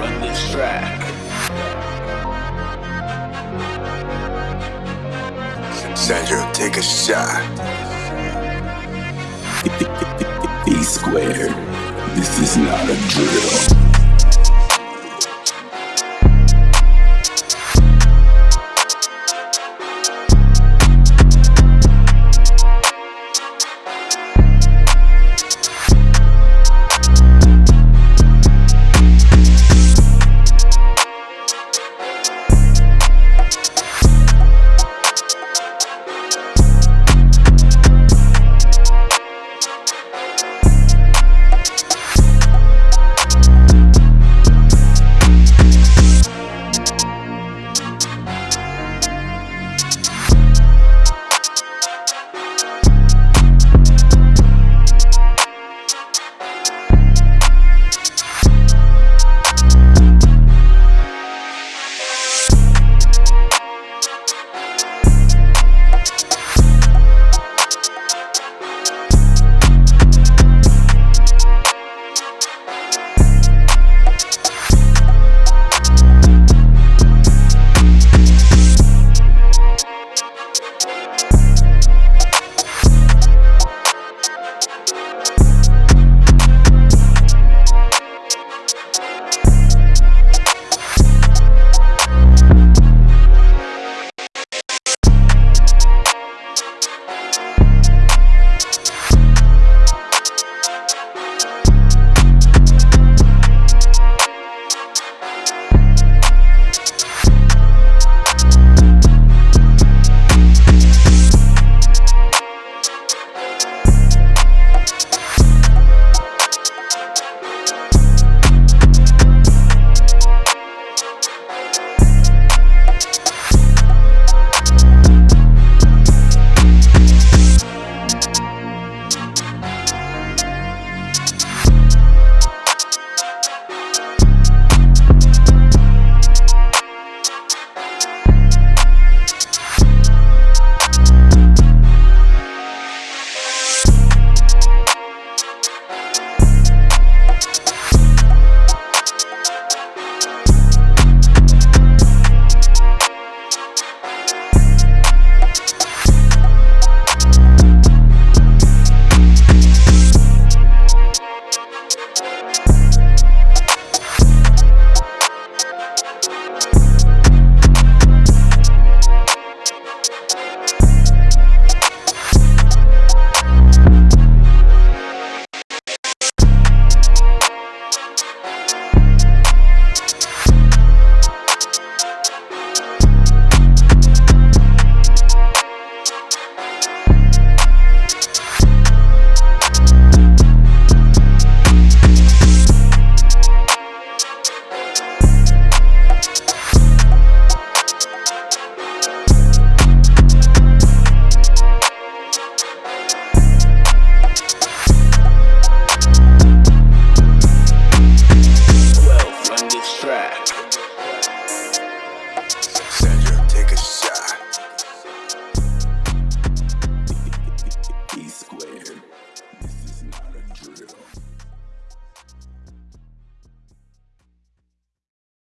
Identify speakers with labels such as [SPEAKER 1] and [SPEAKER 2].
[SPEAKER 1] run this track.
[SPEAKER 2] Sandro, take a shot.
[SPEAKER 3] B squared. This is not a drill.